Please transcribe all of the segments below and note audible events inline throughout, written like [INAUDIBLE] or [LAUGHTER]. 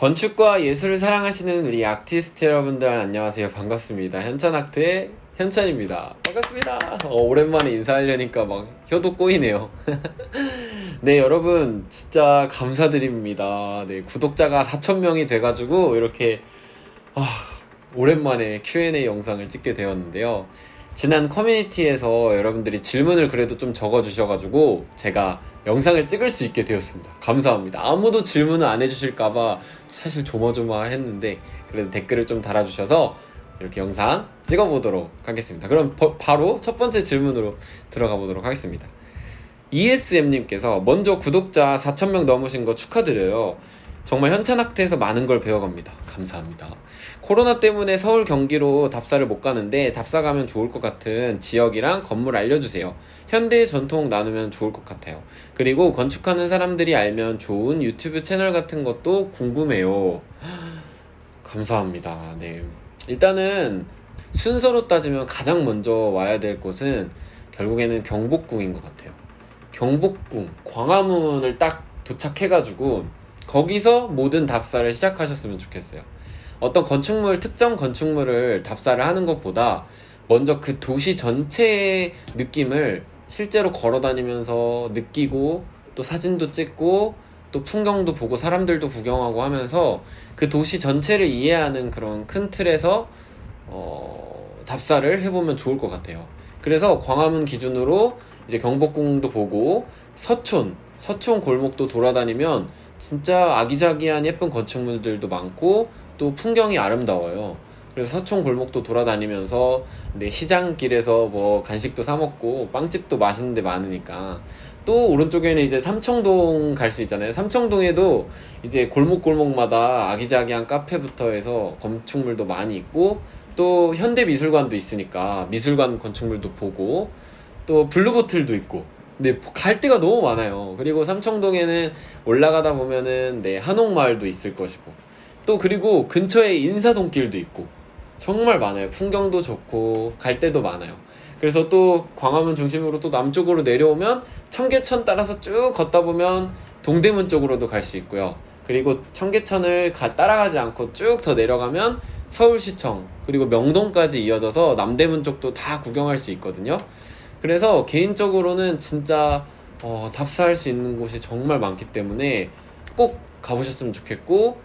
건축과 예술을 사랑하시는 우리 아티스트 여러분들 안녕하세요. 반갑습니다. 현찬아트의 현찬입니다. 반갑습니다. 어, 오랜만에 인사하려니까 막 혀도 꼬이네요. [LAUGHS] 네 여러분 진짜 감사드립니다. 네 구독자가 4천명이 돼가지고 이렇게 아, 오랜만에 Q&A 영상을 찍게 되었는데요 지난 커뮤니티에서 여러분들이 질문을 그래도 좀 적어주셔가지고 제가 영상을 찍을 수 있게 되었습니다. 감사합니다. 아무도 질문을 안 해주실까봐 사실 조마조마했는데 그래도 댓글을 좀 달아주셔서 이렇게 영상 찍어보도록 하겠습니다. 그럼 버, 바로 첫 번째 질문으로 들어가 보도록 하겠습니다. ESM님께서 먼저 구독자 4,000명 넘으신 거 축하드려요. 정말 현찬학트에서 많은 걸 배워갑니다. 감사합니다. 코로나 때문에 서울 경기로 답사를 못 가는데 답사 가면 좋을 것 같은 지역이랑 건물 알려주세요. 현대 전통 나누면 좋을 것 같아요. 그리고 건축하는 사람들이 알면 좋은 유튜브 채널 같은 것도 궁금해요. [GASPS] 감사합니다. 네. 일단은 순서로 따지면 가장 먼저 와야 될 곳은 결국에는 경복궁인 것 같아요. 경복궁, 광화문을 딱 도착해가지고 거기서 모든 답사를 시작하셨으면 좋겠어요. 어떤 건축물, 특정 건축물을 답사를 하는 것보다 먼저 그 도시 전체의 느낌을 실제로 걸어 다니면서 느끼고 또 사진도 찍고 또 풍경도 보고 사람들도 구경하고 하면서 그 도시 전체를 이해하는 그런 큰 틀에서 어, 답사를 해보면 좋을 것 같아요. 그래서 광화문 기준으로 이제 경복궁도 보고 서촌, 서촌 골목도 돌아다니면 진짜 아기자기한 예쁜 건축물들도 많고 또 풍경이 아름다워요. 그래서 서촌 골목도 돌아다니면서 네, 시장길에서 뭐 간식도 사 먹고 빵집도 맛있는 데 많으니까 또 오른쪽에는 이제 삼청동 갈 수 있잖아요. 삼청동에도 이제 골목골목마다 아기자기한 카페부터 해서 건축물도 많이 있고 또 현대미술관도 있으니까 미술관 건축물도 보고 또 블루보틀도 있고 네, 갈 데가 너무 많아요. 그리고 삼청동에는 올라가다 보면은 네, 한옥마을도 있을 것이고 또 그리고 근처에 인사동길도 있고 정말 많아요. 풍경도 좋고 갈 데도 많아요. 그래서 또 광화문 중심으로 또 남쪽으로 내려오면 청계천 따라서 쭉 걷다 보면 동대문 쪽으로도 갈 수 있고요. 그리고 청계천을 가, 따라가지 않고 쭉 더 내려가면 서울시청 그리고 명동까지 이어져서 남대문 쪽도 다 구경할 수 있거든요. 그래서 개인적으로는 진짜 어, 답사할 수 있는 곳이 정말 많기 때문에 꼭 가보셨으면 좋겠고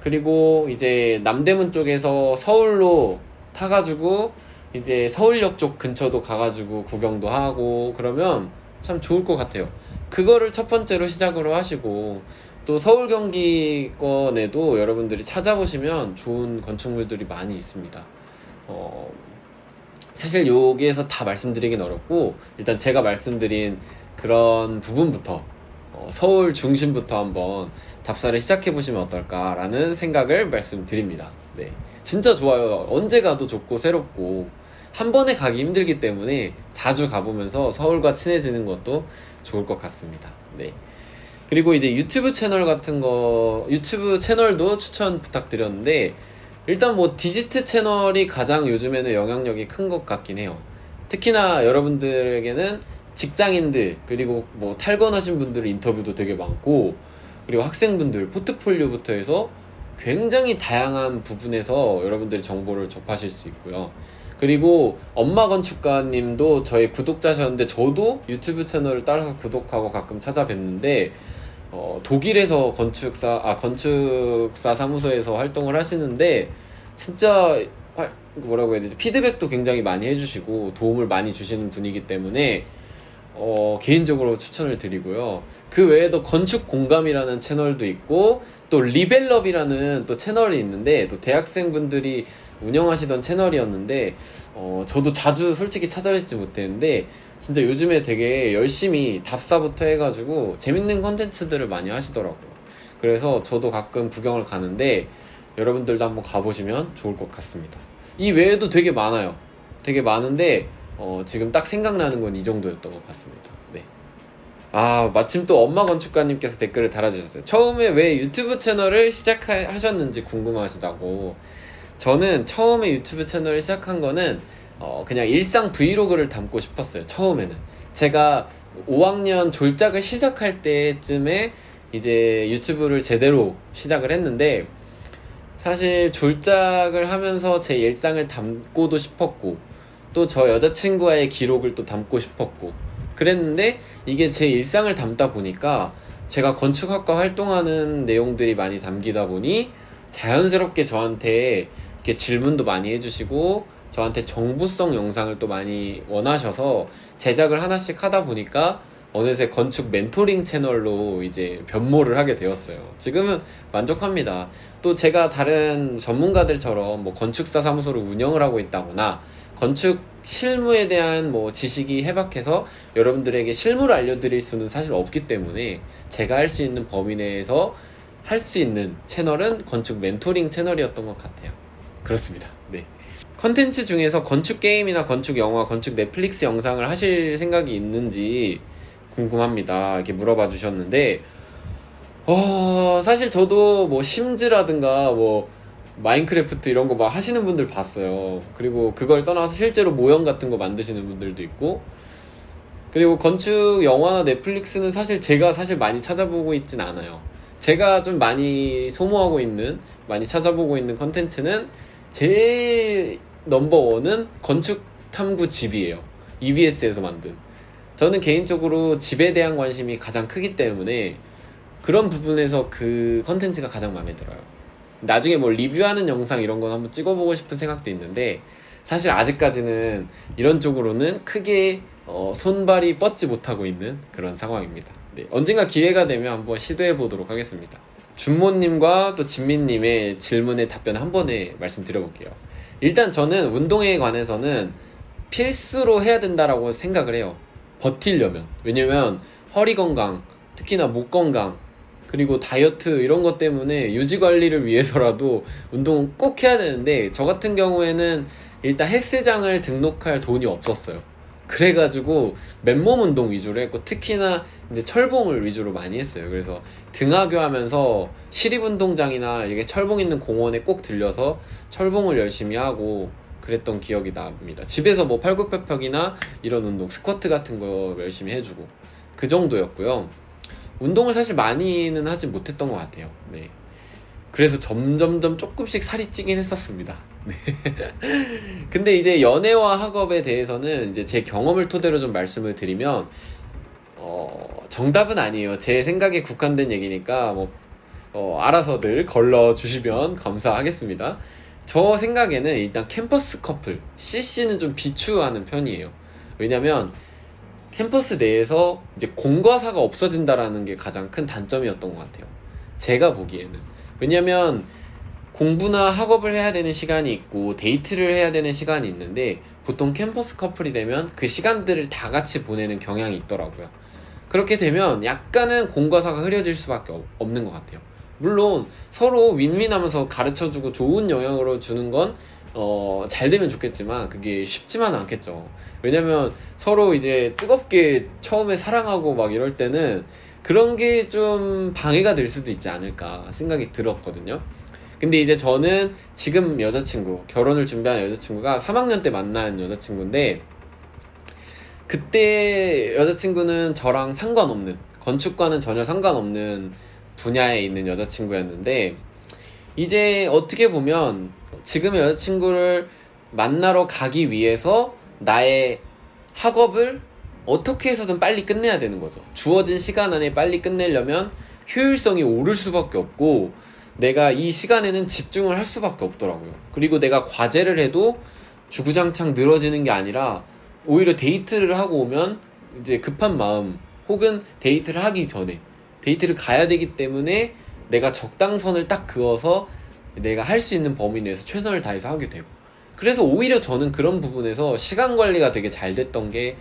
그리고 이제 남대문 쪽에서 서울로 타가지고 이제 서울역 쪽 근처도 가가지고 구경도 하고 그러면 참 좋을 것 같아요. 그거를 첫 번째로 시작으로 하시고 또 서울 경기권에도 여러분들이 찾아보시면 좋은 건축물들이 많이 있습니다. 어, 사실 여기에서 다 말씀드리긴 어렵고 일단 제가 말씀드린 그런 부분부터 어, 서울 중심부터 한번 답사를 시작해 보시면 어떨까라는 생각을 말씀드립니다. 네, 진짜 좋아요. 언제 가도 좋고 새롭고 한 번에 가기 힘들기 때문에 자주 가보면서 서울과 친해지는 것도 좋을 것 같습니다. 네. 그리고 이제 유튜브 채널 같은 거 유튜브 채널도 추천 부탁드렸는데 일단 뭐 디지트 채널이 가장 요즘에는 영향력이 큰 것 같긴 해요. 특히나 여러분들에게는 직장인들 그리고 뭐 탈건하신 분들 인터뷰도 되게 많고 그리고 학생분들 포트폴리오부터 해서 굉장히 다양한 부분에서 여러분들이 정보를 접하실 수 있고요. 그리고 엄마 건축가님도 저의 구독자셨는데 저도 유튜브 채널을 따라서 구독하고 가끔 찾아뵙는데 어, 독일에서 건축사 아 건축사 사무소에서 활동을 하시는데 진짜 뭐라고 해야 되지 피드백도 굉장히 많이 해주시고 도움을 많이 주시는 분이기 때문에 어, 개인적으로 추천을 드리고요. 그 외에도 건축 공감이라는 채널도 있고 또 리벨럽이라는 또 채널이 있는데 또 대학생분들이 운영하시던 채널이었는데 어, 저도 자주 솔직히 찾아뵙지 못했는데 진짜 요즘에 되게 열심히 답사부터 해가지고 재밌는 컨텐츠들을 많이 하시더라고요. 그래서 저도 가끔 구경을 가는데 여러분들도 한번 가보시면 좋을 것 같습니다. 이 외에도 되게 많아요. 되게 많은데 어, 지금 딱 생각나는 건 이 정도였던 것 같습니다. 네. 아, 마침 또 엄마 건축가님께서 댓글을 달아주셨어요. 처음에 왜 유튜브 채널을 시작하셨는지 궁금하시다고. 저는 처음에 유튜브 채널을 시작한 거는 어, 그냥 일상 브이로그를 담고 싶었어요. 처음에는. 제가 5학년 졸작을 시작할 때쯤에 이제 유튜브를 제대로 시작을 했는데 사실 졸작을 하면서 제 일상을 담고도 싶었고 또 저 여자친구와의 기록을 또 담고 싶었고 그랬는데 이게 제 일상을 담다 보니까 제가 건축학과 활동하는 내용들이 많이 담기다 보니 자연스럽게 저한테 이렇게 질문도 많이 해주시고 저한테 정보성 영상을 또 많이 원하셔서 제작을 하나씩 하다 보니까 어느새 건축 멘토링 채널로 이제 변모를 하게 되었어요. 지금은 만족합니다. 또 제가 다른 전문가들처럼 뭐 건축사 사무소를 운영을 하고 있다거나 건축 실무에 대한 뭐 지식이 해박해서 여러분들에게 실무를 알려드릴 수는 사실 없기 때문에 제가 할 수 있는 범위 내에서 할 수 있는 채널은 건축 멘토링 채널이었던 것 같아요. 그렇습니다. 네. 컨텐츠 중에서 건축 게임이나 건축 영화, 건축 넷플릭스 영상을 하실 생각이 있는지 궁금합니다. 이렇게 물어봐 주셨는데, 어, 사실 저도 뭐 심즈라든가 뭐 마인크래프트 이런 거 막 하시는 분들 봤어요. 그리고 그걸 떠나서 실제로 모형 같은 거 만드시는 분들도 있고, 그리고 건축 영화나 넷플릭스는 사실 제가 사실 많이 찾아보고 있진 않아요. 제가 좀 많이 소모하고 있는, 많이 찾아보고 있는 컨텐츠는 제 넘버원은 건축 탐구 집이에요. EBS에서 만든. 저는 개인적으로 집에 대한 관심이 가장 크기 때문에 그런 부분에서 그 컨텐츠가 가장 마음에 들어요. 나중에 뭐 리뷰하는 영상 이런 건 한번 찍어보고 싶은 생각도 있는데 사실 아직까지는 이런 쪽으로는 크게 어, 손발이 뻗지 못하고 있는 그런 상황입니다. 네, 언젠가 기회가 되면 한번 시도해 보도록 하겠습니다. 준모님과 또 진민님의 질문에 답변 한 번에 말씀드려볼게요. 일단 저는 운동에 관해서는 필수로 해야 된다라고 생각을 해요. 버틸려면. 왜냐면 허리 건강, 특히나 목 건강, 그리고 다이어트 이런 것 때문에 유지 관리를 위해서라도 운동은 꼭 해야 되는데 저 같은 경우에는 일단 헬스장을 등록할 돈이 없었어요. 그래가지고 맨몸 운동 위주로 했고 특히나 이제 철봉을 위주로 많이 했어요. 그래서 등하교 하면서 시립 운동장이나 이게 철봉 있는 공원에 꼭 들려서 철봉을 열심히 하고 그랬던 기억이 납니다. 집에서 뭐 팔굽혀펴기나 이런 운동, 스쿼트 같은 거 열심히 해주고 그 정도였고요. 운동을 사실 많이는 하지 못했던 것 같아요. 네. 그래서 점점점 조금씩 살이 찌긴 했었습니다. [LAUGHS] 네. 근데 이제 연애와 학업에 대해서는 이제 제 경험을 토대로 좀 말씀을 드리면 어, 정답은 아니에요. 제 생각에 국한된 얘기니까 뭐 어, 알아서들 걸러 주시면 감사하겠습니다. 저 생각에는 일단 캠퍼스 커플 CC는 좀 비추하는 편이에요. 왜냐면 캠퍼스 내에서 이제 공과사가 없어진다라는 게 가장 큰 단점이었던 것 같아요. 제가 보기에는. 왜냐면 공부나 학업을 해야 되는 시간이 있고 데이트를 해야 되는 시간이 있는데 보통 캠퍼스 커플이 되면 그 시간들을 다 같이 보내는 경향이 있더라고요. 그렇게 되면 약간은 공과사가 흐려질 수밖에 없는 것 같아요. 물론 서로 윈윈하면서 가르쳐주고 좋은 영향으로 주는 건 어, 잘 되면 좋겠지만 그게 쉽지만은 않겠죠. 왜냐면 서로 이제 뜨겁게 처음에 사랑하고 막 이럴 때는 그런 게 좀 방해가 될 수도 있지 않을까 생각이 들었거든요. 근데 이제 저는 지금 여자친구, 결혼을 준비하는 여자친구가 3학년 때 만난 여자친구인데 그때 여자친구는 저랑 상관없는, 건축과는 전혀 상관없는 분야에 있는 여자친구였는데 이제 어떻게 보면 지금의 여자친구를 만나러 가기 위해서 나의 학업을 어떻게 해서든 빨리 끝내야 되는 거죠. 주어진 시간 안에 빨리 끝내려면 효율성이 오를 수밖에 없고 내가 이 시간에는 집중을 할 수밖에 없더라고요. 그리고 내가 과제를 해도 주구장창 늘어지는 게 아니라 오히려 데이트를 하고 오면 이제 급한 마음 혹은 데이트를 하기 전에 데이트를 가야 되기 때문에 내가 적당선을 딱 그어서 내가 할 수 있는 범위 내에서 최선을 다해서 하게 되고 그래서 오히려 저는 그런 부분에서 시간 관리가 되게 잘 됐던 게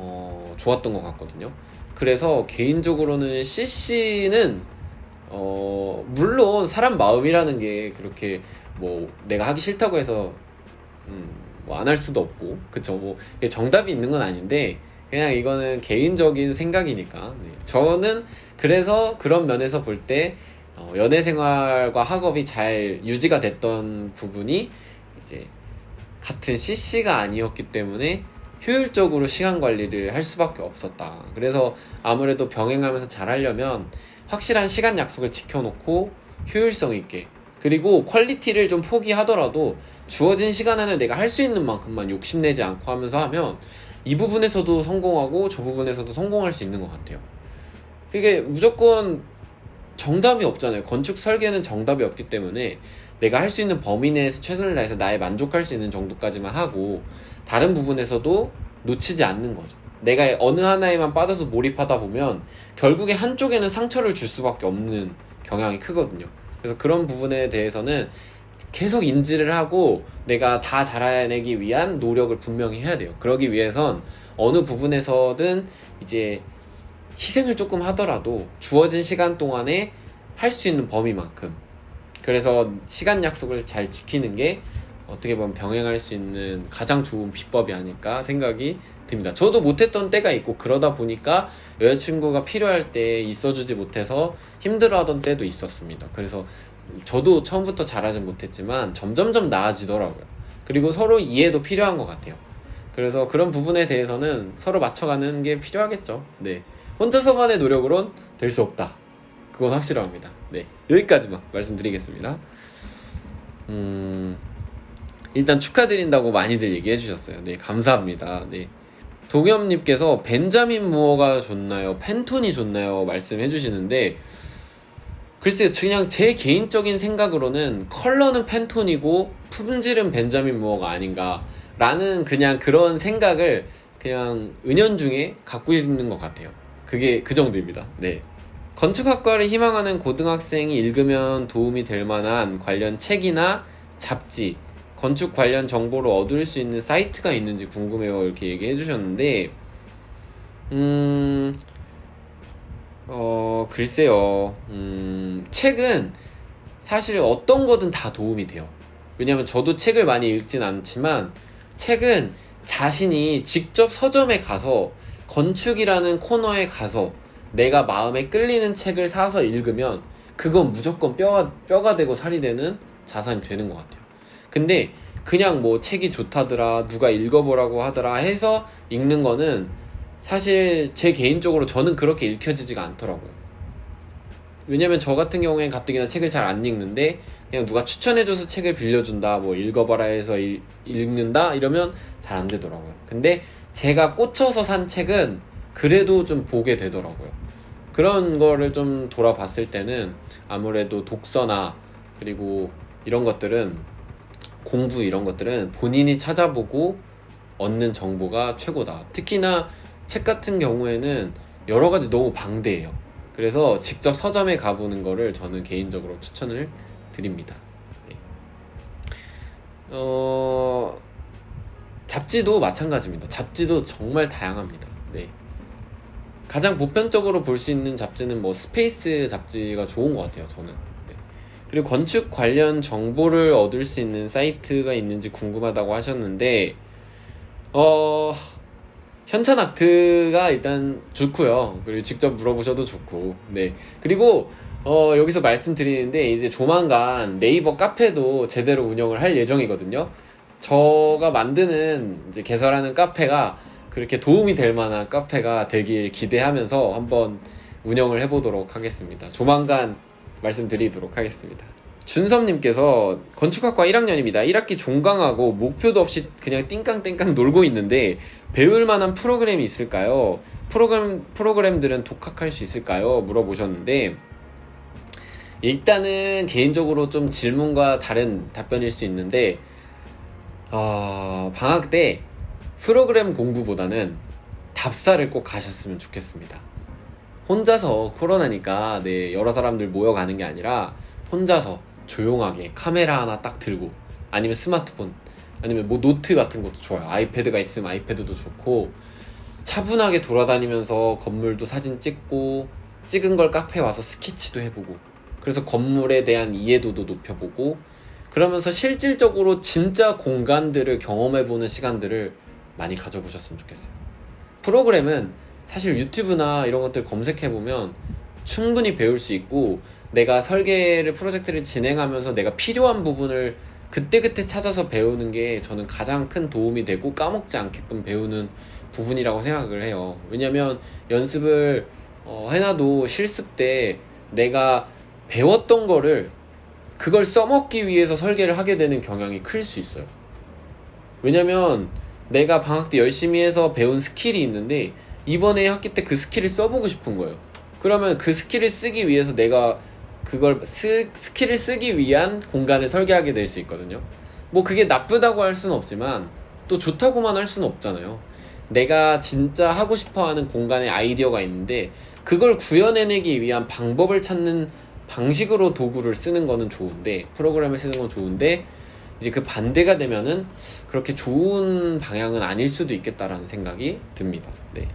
어, 좋았던 것 같거든요. 그래서 개인적으로는 CC는 어, 물론 사람 마음이라는 게 그렇게 뭐 내가 하기 싫다고 해서 음, 뭐 안 할 수도 없고 그쵸 뭐 정답이 있는 건 아닌데 그냥 이거는 개인적인 생각이니까 네. 저는 그래서 그런 면에서 볼때 어, 연애 생활과 학업이 잘 유지가 됐던 부분이 이제 같은 CC가 아니었기 때문에 효율적으로 시간 관리를 할 수밖에 없었다. 그래서 아무래도 병행하면서 잘 하려면 확실한 시간 약속을 지켜놓고 효율성 있게 그리고 quality를 좀 포기하더라도 주어진 시간 안에 내가 할 수 있는 만큼만 욕심내지 않고 하면서 하면 이 부분에서도 성공하고 저 부분에서도 성공할 수 있는 것 같아요. 이게 무조건 정답이 없잖아요. 건축 설계는 정답이 없기 때문에 내가 할 수 있는 범위 내에서 최선을 다해서 나의 만족할 수 있는 정도까지만 하고 다른 부분에서도 놓치지 않는 거죠. 내가 어느 하나에만 빠져서 몰입하다 보면 결국에 한쪽에는 상처를 줄 수밖에 없는 경향이 크거든요. 그래서 그런 부분에 대해서는 계속 인지를 하고 내가 다 잘해내기 위한 노력을 분명히 해야 돼요. 그러기 위해선 어느 부분에서든 이제 희생을 조금 하더라도 주어진 시간 동안에 할 수 있는 범위만큼 그래서 시간 약속을 잘 지키는 게 어떻게 보면 병행할 수 있는 가장 좋은 비법이 아닐까 생각이 듭니다. 저도 못했던 때가 있고 그러다 보니까 여자친구가 필요할 때 있어주지 못해서 힘들어하던 때도 있었습니다. 그래서 저도 처음부터 잘하진 못했지만 점점점 나아지더라고요. 그리고 서로 이해도 필요한 것 같아요. 그래서 그런 부분에 대해서는 서로 맞춰가는 게 필요하겠죠. 네. 혼자서만의 노력으론 될 수 없다. 그건 확실합니다. 네. 여기까지만 말씀드리겠습니다. 음, 일단 축하드린다고 많이들 얘기해 주셨어요. 네. 감사합니다. 네. 동엽님께서 벤자민 무어가 좋나요? 펜톤이 좋나요? 말씀해 주시는데, 글쎄요, 그냥 제 개인적인 생각으로는 컬러는 펜톤이고 품질은 벤자민 무어가 아닌가. 라는 그냥 그런 생각을 그냥 은연중에 갖고 있는 것 같아요. 그게 그 정도입니다. 네. 건축학과를 희망하는 고등학생이 읽으면 도움이 될 만한 관련 책이나 잡지, 건축 관련 정보를 얻을 수 있는 사이트가 있는지 궁금해요. 이렇게 얘기해 주셨는데, 음, 어, 글쎄요. 음, 책은 사실 어떤 거든 다 도움이 돼요. 왜냐면 저도 책을 많이 읽진 않지만, 책은 자신이 직접 서점에 가서 건축이라는 코너에 가서 내가 마음에 끌리는 책을 사서 읽으면 그건 무조건 뼈가, 뼈가 되고 살이 되는 자산이 되는 것 같아요. 근데 그냥 뭐 책이 좋다더라, 누가 읽어보라고 하더라 해서 읽는 거는 사실 제 개인적으로 저는 그렇게 읽혀지지가 않더라고요. 왜냐면 저 같은 경우에 가뜩이나 책을 잘 안 읽는데 그냥 누가 추천해줘서 책을 빌려준다, 뭐 읽어봐라 해서 읽, 읽는다 이러면 잘 안 되더라고요. 근데 제가 꽂혀서 산 책은 그래도 좀 보게 되더라고요. 그런 거를 좀 돌아봤을 때는 아무래도 독서나 그리고 이런 것들은 공부 이런 것들은 본인이 찾아보고 얻는 정보가 최고다. 특히나 책 같은 경우에는 여러 가지 너무 방대해요. 그래서 직접 서점에 가보는 거를 저는 개인적으로 추천을 드립니다. 네. 어, 잡지도 마찬가지입니다. 잡지도 정말 다양합니다. 네. 가장 보편적으로 볼 수 있는 잡지는 뭐 스페이스 잡지가 좋은 것 같아요. 저는. 네. 그리고 건축 관련 정보를 얻을 수 있는 사이트가 있는지 궁금하다고 하셨는데, 어, 현찬 아트가 일단 좋고요. 그리고 직접 물어보셔도 좋고, 네. 그리고 어, 여기서 말씀드리는데 이제 조만간 네이버 카페도 제대로 운영을 할 예정이거든요. 저가 만드는 이제 개설하는 카페가 그렇게 도움이 될 만한 카페가 되길 기대하면서 한번 운영을 해보도록 하겠습니다. 조만간 말씀드리도록 하겠습니다. 준섭님께서 건축학과 1학년입니다. 1학기 종강하고 목표도 없이 그냥 띵깡띵깡 놀고 있는데 배울 만한 프로그램이 있을까요? 프로그램, 프로그램들은 독학할 수 있을까요? 물어보셨는데 일단은 개인적으로 좀 질문과 다른 답변일 수 있는데 어, 방학 때 프로그램 공부보다는 답사를 꼭 가셨으면 좋겠습니다. 혼자서 코로나니까 네, 여러 사람들 모여가는 게 아니라 혼자서 조용하게 카메라 하나 딱 들고 아니면 스마트폰 아니면 뭐 노트 같은 것도 좋아요. 아이패드가 있으면 아이패드도 좋고 차분하게 돌아다니면서 건물도 사진 찍고 찍은 걸 카페 와서 스케치도 해보고 그래서 건물에 대한 이해도도 높여보고 그러면서 실질적으로 진짜 공간들을 경험해보는 시간들을 많이 가져보셨으면 좋겠어요. 프로그램은 사실 유튜브나 이런 것들 검색해보면 충분히 배울 수 있고 내가 설계를 프로젝트를 진행하면서 내가 필요한 부분을 그때그때 찾아서 배우는 게 저는 가장 큰 도움이 되고 까먹지 않게끔 배우는 부분이라고 생각을 해요. 왜냐면 연습을 어, 해놔도 실습 때 내가 배웠던 거를 그걸 써먹기 위해서 설계를 하게 되는 경향이 클 수 있어요. 왜냐면 내가 방학 때 열심히 해서 배운 스킬이 있는데 이번에 학기 때 그 스킬을 써보고 싶은 거예요. 그러면 그 스킬을 쓰기 위해서 내가 그걸 스, 스킬을 쓰기 위한 공간을 설계하게 될 수 있거든요. 뭐 그게 나쁘다고 할 수는 없지만 또 좋다고만 할 수는 없잖아요. 내가 진짜 하고 싶어 하는 공간에 아이디어가 있는데 그걸 구현해내기 위한 방법을 찾는 방식으로 도구를 쓰는 거는 좋은데 프로그램을 쓰는 건 좋은데 이제 그 반대가 되면은 그렇게 좋은 방향은 아닐 수도 있겠다라는 생각이 듭니다. 네.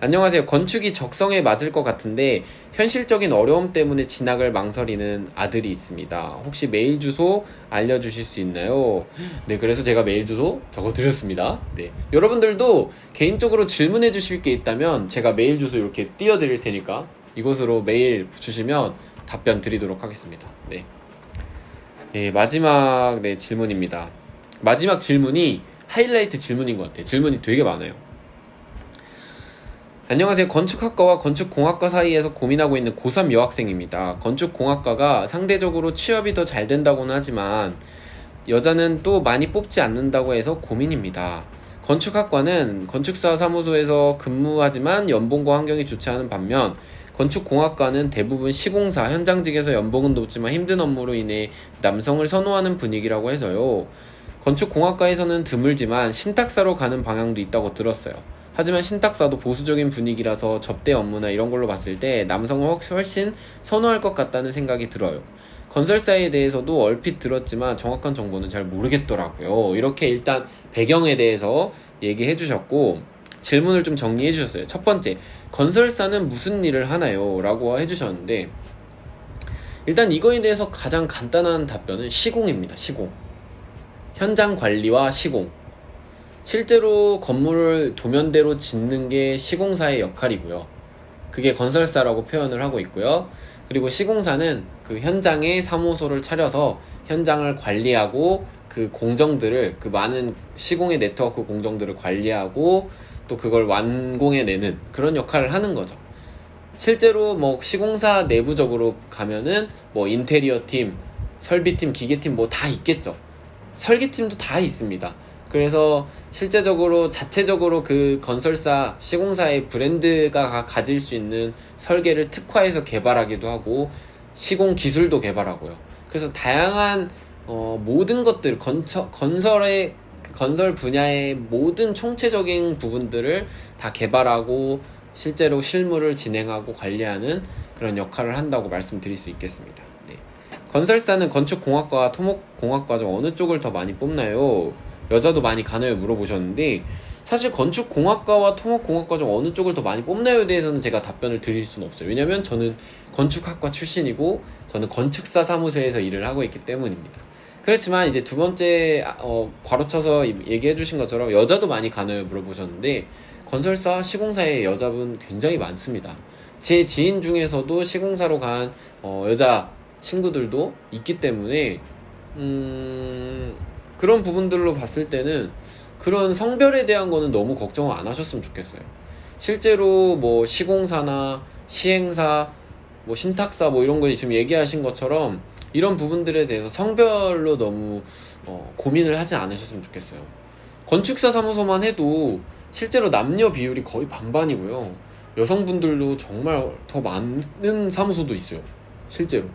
안녕하세요. 건축이 적성에 맞을 것 같은데 현실적인 어려움 때문에 진학을 망설이는 아들이 있습니다. 혹시 메일 주소 알려주실 수 있나요? 네, 그래서 제가 메일 주소 적어드렸습니다. 네. 여러분들도 개인적으로 질문해 주실 게 있다면 제가 메일 주소 이렇게 띄워드릴 테니까 이곳으로 메일 주시면 답변 드리도록 하겠습니다. 네. 네 마지막 네, 질문입니다. 마지막 질문이 하이라이트 질문인 것 같아요. 질문이 되게 많아요. 안녕하세요. 건축학과와 건축공학과 사이에서 고민하고 있는 고3 여학생입니다. 건축공학과가 상대적으로 취업이 더 잘 된다고는 하지만 여자는 또 많이 뽑지 않는다고 해서 고민입니다. 건축학과는 건축사 사무소에서 근무하지만 연봉과 환경이 좋지 않은 반면 건축공학과는 대부분 시공사, 현장직에서 연봉은 높지만 힘든 업무로 인해 남성을 선호하는 분위기라고 해서요. 건축공학과에서는 드물지만 신탁사로 가는 방향도 있다고 들었어요. 하지만 신탁사도 보수적인 분위기라서 접대 업무나 이런 걸로 봤을 때 남성을 훨씬 선호할 것 같다는 생각이 들어요. 건설사에 대해서도 얼핏 들었지만 정확한 정보는 잘 모르겠더라고요. 이렇게 일단 배경에 대해서 얘기해 주셨고 질문을 좀 정리해 주셨어요. 첫 번째, 건설사는 무슨 일을 하나요? 라고 해 주셨는데 일단 이거에 대해서 가장 간단한 답변은 시공입니다. 시공. 현장 관리와 시공. 실제로 건물을 도면대로 짓는 게 시공사의 역할이고요. 그게 건설사라고 표현을 하고 있고요. 그리고 시공사는 그 현장에 사무소를 차려서 현장을 관리하고 그 공정들을 그 많은 시공의 네트워크 공정들을 관리하고 또 그걸 완공해내는 그런 역할을 하는 거죠. 실제로 뭐 시공사 내부적으로 가면은 뭐 인테리어 팀, 설비팀, 기계팀 뭐 다 있겠죠. 설계팀도 다 있습니다. 그래서 실제적으로 자체적으로 그 건설사 시공사의 브랜드가 가질 수 있는 설계를 특화해서 개발하기도 하고 시공 기술도 개발하고요. 그래서 다양한 어, 모든 것들 건처, 건설의 건설 분야의 모든 총체적인 부분들을 다 개발하고 실제로 실무를 진행하고 관리하는 그런 역할을 한다고 말씀드릴 수 있겠습니다. 네. 건설사는 건축공학과와 토목공학과 중 어느 쪽을 더 많이 뽑나요? 여자도 많이 가나요? 물어보셨는데 사실 건축공학과와 토목공학과 중 어느 쪽을 더 많이 뽑나요에 대해서는 제가 답변을 드릴 수는 없어요. 왜냐면 저는 건축학과 출신이고 저는 건축사 사무소에서 일을 하고 있기 때문입니다. 그렇지만 이제 두 번째 어, 괄호쳐서 얘기해 주신 것처럼 여자도 많이 가나요? 물어보셨는데 건설사, 시공사에 여자분 굉장히 많습니다. 제 지인 중에서도 시공사로 간 어, 여자 친구들도 있기 때문에 음... 그런 부분들로 봤을 때는 그런 성별에 대한 거는 너무 걱정을 안 하셨으면 좋겠어요. 실제로 뭐 시공사나 시행사, 뭐 신탁사 뭐 이런 거 지금 얘기하신 것처럼 이런 부분들에 대해서 성별로 너무 어, 고민을 하지 않으셨으면 좋겠어요. 건축사 사무소만 해도 실제로 남녀 비율이 거의 반반이고요. 여성분들도 정말 더 많은 사무소도 있어요. 실제로.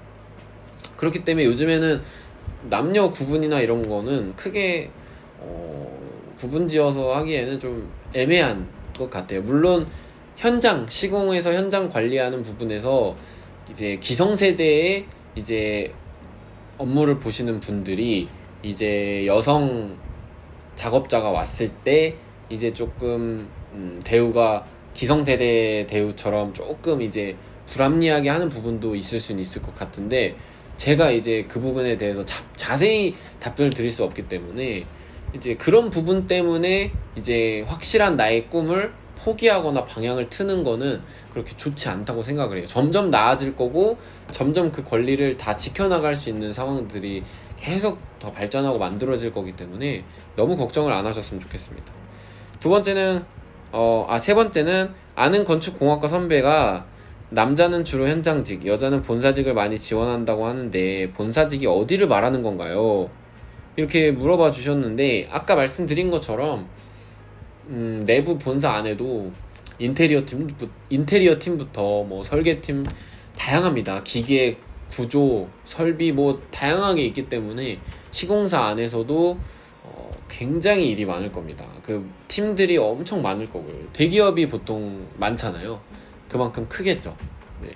그렇기 때문에 요즘에는 남녀 구분이나 이런 거는 크게 어, 구분 지어서 하기에는 좀 애매한 것 같아요. 물론 현장 시공에서 현장 관리하는 부분에서 이제 기성세대의 이제 업무를 보시는 분들이 이제 여성 작업자가 왔을 때 이제 조금 음, 대우가 기성세대 대우처럼 조금 이제 불합리하게 하는 부분도 있을 수는 있을 것 같은데 제가 이제 그 부분에 대해서 자, 자세히 답변을 드릴 수 없기 때문에 이제 그런 부분 때문에 이제 확실한 나의 꿈을 포기하거나 방향을 트는 거는 그렇게 좋지 않다고 생각을 해요. 점점 나아질 거고 점점 그 권리를 다 지켜나갈 수 있는 상황들이 계속 더 발전하고 만들어질 거기 때문에 너무 걱정을 안 하셨으면 좋겠습니다. 두 번째는 어, 아, 세 번째는 아는 건축공학과 선배가 남자는 주로 현장직, 여자는 본사직을 많이 지원한다고 하는데 본사직이 어디를 말하는 건가요? 이렇게 물어봐 주셨는데 아까 말씀드린 것처럼 음, 내부 본사 안에도 인테리어 팀 인테리어 팀부터 뭐 설계팀 다양합니다. 기계 구조, 설비 뭐 다양하게 있기 때문에 시공사 안에서도 어, 굉장히 일이 많을 겁니다. 그 팀들이 엄청 많을 거고요. 대기업이 보통 많잖아요. 그만큼 크겠죠. 네.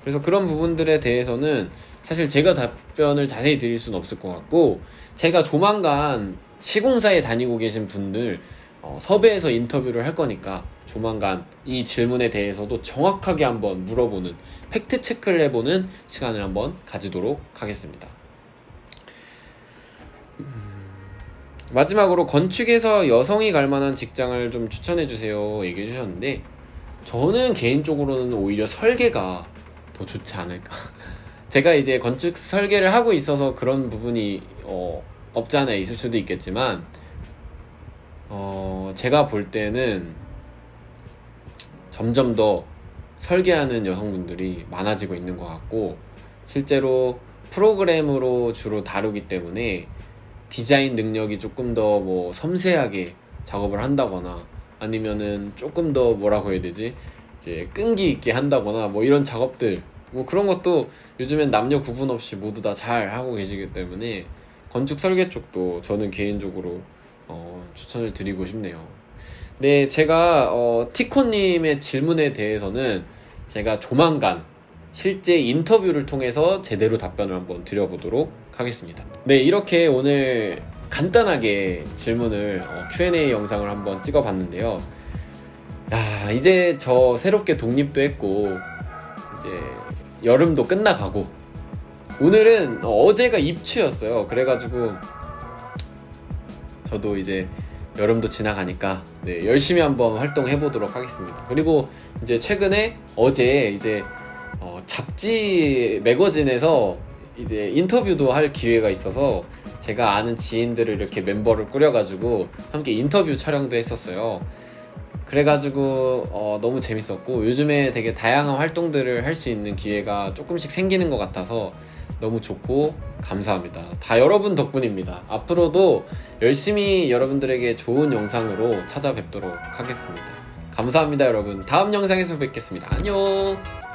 그래서 그런 부분들에 대해서는 사실 제가 답변을 자세히 드릴 수는 없을 것 같고 제가 조만간 시공사에 다니고 계신 분들 어, 섭외해서 인터뷰를 할 거니까 조만간 이 질문에 대해서도 정확하게 한번 물어보는 팩트 체크를 해보는 시간을 한번 가지도록 하겠습니다. 음, 마지막으로 건축에서 여성이 갈 만한 직장을 좀 추천해 주세요 얘기해 주셨는데 저는 개인적으로는 오히려 설계가 더 좋지 않을까. [LAUGHS] 제가 이제 건축 설계를 하고 있어서 그런 부분이 어, 없지 않아 있을 수도 있겠지만 어, 제가 볼 때는 점점 더 설계하는 여성분들이 많아지고 있는 것 같고 실제로 프로그램으로 주로 다루기 때문에 디자인 능력이 조금 더 뭐 섬세하게 작업을 한다거나 아니면은 조금 더 뭐라고 해야 되지 이제 끈기 있게 한다거나 뭐 이런 작업들 뭐 그런 것도 요즘엔 남녀 구분 없이 모두 다 잘 하고 계시기 때문에 건축 설계 쪽도 저는 개인적으로 어, 추천을 드리고 싶네요. 네, 제가 어, 티코님의 질문에 대해서는 제가 조만간 실제 인터뷰를 통해서 제대로 답변을 한번 드려보도록 하겠습니다. 네, 이렇게 오늘 간단하게 질문을 어, Q&A 영상을 한번 찍어봤는데요. 야, 이제 저 새롭게 독립도 했고 이제 여름도 끝나가고 오늘은 어제가 입추였어요. 그래가지고 저도 이제 여름도 지나가니까 네, 열심히 한번 활동해 보도록 하겠습니다. 그리고 이제 최근에 어제 이제 어, 잡지 매거진에서 이제 인터뷰도 할 기회가 있어서 제가 아는 지인들을 이렇게 멤버를 꾸려가지고 함께 인터뷰 촬영도 했었어요. 그래가지고 어, 너무 재밌었고 요즘에 되게 다양한 활동들을 할 수 있는 기회가 조금씩 생기는 것 같아서 너무 좋고 감사합니다. 다 여러분 덕분입니다. 앞으로도 열심히 여러분들에게 좋은 영상으로 찾아뵙도록 하겠습니다. 감사합니다, 여러분. 다음 영상에서 뵙겠습니다. 안녕!